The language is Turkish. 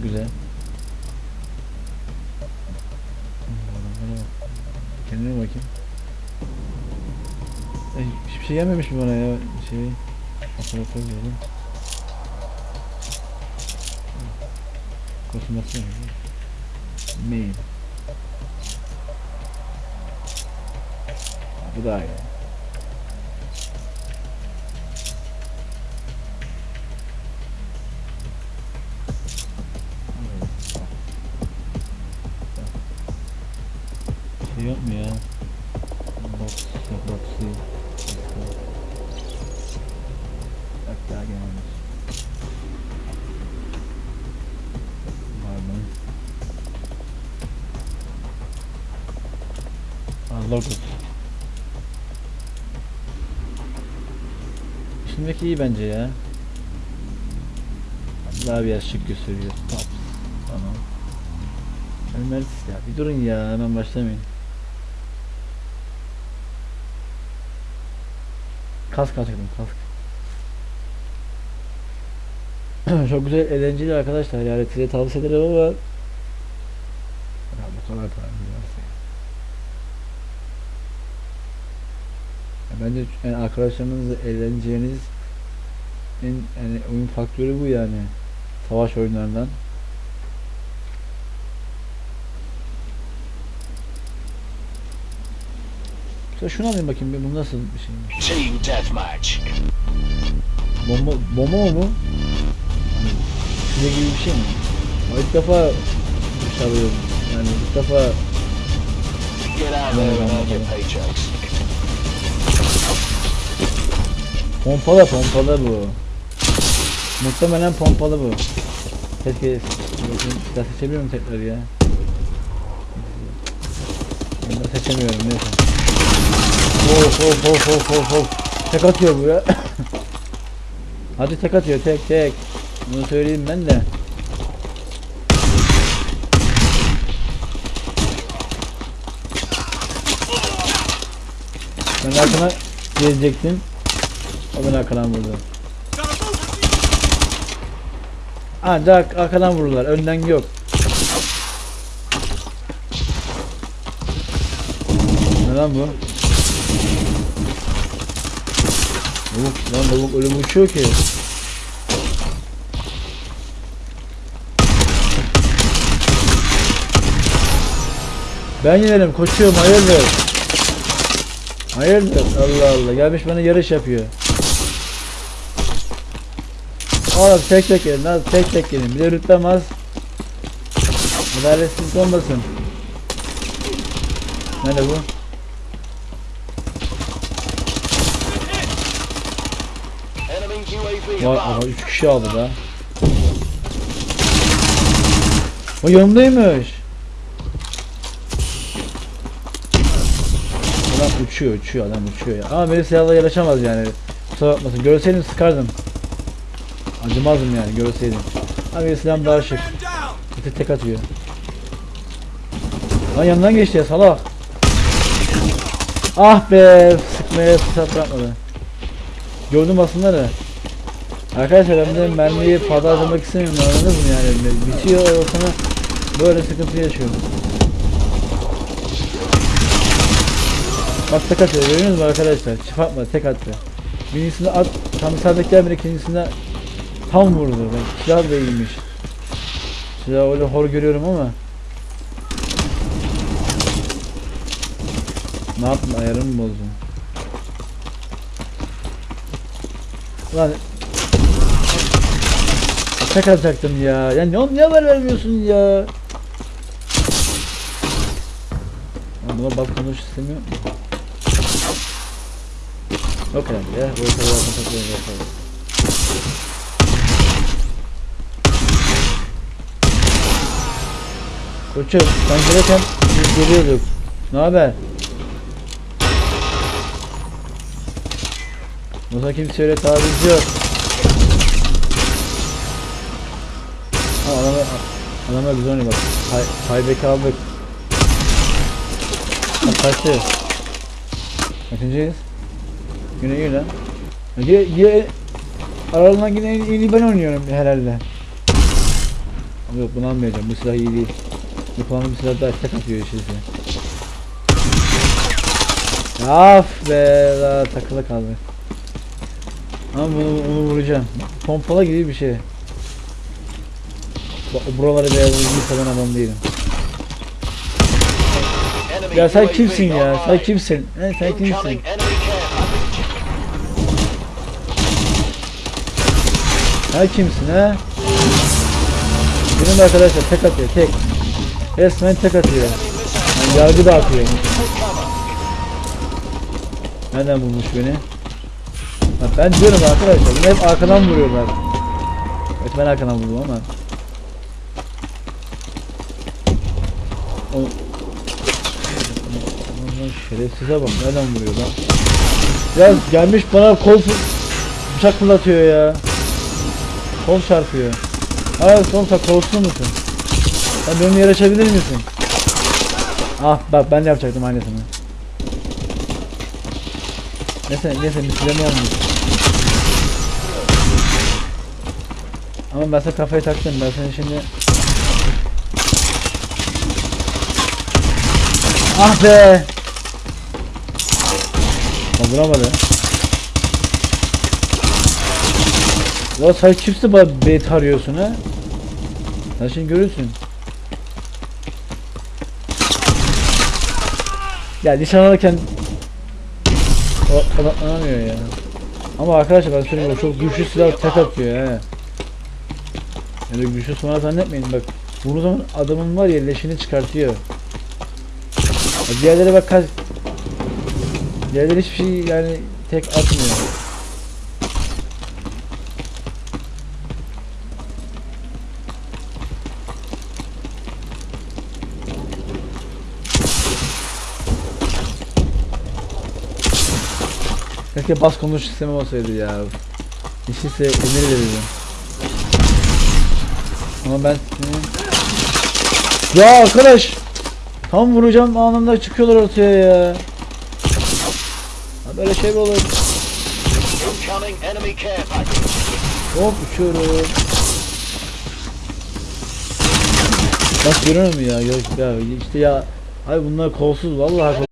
Çok güzel. Kendine bakayım. Ay, hiçbir şey gelmemiş mi bana ya? Şey... Operatör diyelim. Konsumasyon. Mail. Bu daha iyi. Yok mu ya? Box, boxy. Bak daha gelmemiş. Var mı? Logo. Şimdiki iyi bence ya. Daha biraz şık gösteriyor. Tamam. Ömer ya bir durun ya hemen başlamayın. Kask alacaktım kask. Çok güzel eğlenceli arkadaşlar yani size tavsiye ederim ama ya bu kadar. Ya Bence yani arkadaşlarınızla eğleneceğiniz en yani oyun faktörü bu yani. Savaş oyunlarından. Mesela şunu alayım bakayım bu nasıl bir şeymiş. Team deathmatch. Bomba, bomba mı bu? Gibi bir şey mi? Ama ilk defa bir şey alıyorum. Yani ilk defa Get out pompalı pompalı bu. Muhtemelen pompalı bu. Keşke silah seçebiliyor muyum tekrar ya? Ben seçemiyorum neyse. Of of of of of of. Tek atıyor bu ya. Hadi tek atıyor tek tek. Bunu söyleyeyim ben de. Ben arkana gelecektim. O beni arkadan vurdu. Ancak arkadan vururlar. Önden yok. Lan bu? Lavuk, lan lavuk öyle uçuyor ki. Ben yenerim koçum hayırdır. Hayırdır Allah Allah gelmiş bana yarış yapıyor. Oğlum tek tek gelin lan tek tek gelin bir de rütbem az. Adaletsizlik olmasın. Nerede bu? Vay ama 3 kişi aldı da. O yanımdaymış. Adam uçuyor uçuyor adam uçuyor ya. Ama benim silahla yarışamaz yani. Kusura bakmasın. Görseydim sıkardım. Acımazdım yani görseydim. Ama benim silahım daha şık. Tek tek atıyor. Lan yanından geçti ya salak. Ah be sıkmaya fırsat bırakmadı. Gördüm aslında da. Arkadaşlar ben de mermiyi fazla harcamak istemiyorum anladınız mı yani bitiyor sonra böyle sıkıntı yaşıyorum. Bak tek atıyor görüyorsunuz mu arkadaşlar çift atma tek attı. Birincisinde at tam isabetler bile ikincisinde tam vurdu ben silah da iyiymiş. Silah öyle hor görüyorum ama. Ne yaptın ayarımı mı bozdun? Lan Tek atacaktım ya. Ya ne, ne haber vermiyorsun ya? Buna bak konuş istemiyor. Yok herhalde ya. Bu bakın takıyorum yapalım. Koçum sen gelirken biz geliyorduk. Ne haber? Buna kimse öyle taviz yok. Ha adama, adama güzel oynuyor bak. Tay, Taybek'i aldık. Ha, kaçtı. Kaçıncıyız? Yine iyi lan. Yine, yine aralarından yine en iyi ben oynuyorum herhalde. Ama yok bunu almayacağım. Bu silah iyi değil. Bu kullandığım silah daha tek atıyor işte. Af be daha takılı kaldı. Ama bunu, bunu vuracağım. Pompala gibi bir şey. Bak, Buraları beyaz seven adam değilim. Ya sen kimsin ya? Sen kimsin? He, sen kimsin? Ha kimsin ha? Benim arkadaşlar tek atıyor tek. Resmen tek atıyor. Yani yargı dağıtıyor. Nereden bulmuş beni? Bak ben diyorum arkadaşlar hep arkadan vuruyorlar. Evet ben arkadan vurdum ama. O... Aman şerefsize bak nereden vuruyor lan. Ya gelmiş bana kol bıçak fırlatıyor ya. Kol çarpıyor. Hayır son sen kolsuz musun? Sen benim açabilir misin? Ah bak ben de yapacaktım aynısını. Neyse neyse misleme olmuyor. Ama ben sana kafayı taktım ben seni şimdi Ah be! Ha, vuramadı. Ya sen kimsin bana bait arıyorsun ha? Sen şimdi görürsün. Ya nişan alırken o odaklanamıyor ya. Ama arkadaşlar ben söyleyeyim o çok güçlü silah tek atıyor he. Öyle güçlü sonra zannetmeyin bak. Vurduğu zaman adamın var ya leşini çıkartıyor. Ya diğerleri bak kaç... Diğerleri hiçbir şey yani tek atmıyor. Keşke bas konuş sistemi olsaydı ya. İşte emir verirdim. Ama ben Ya arkadaş Tam vuracağım anında çıkıyorlar ortaya ya. Ha böyle şey mi olur? Hop uçuyorum. Bak görüyor musun ya? Ya, ya işte ya. Ay bunlar kolsuz vallahi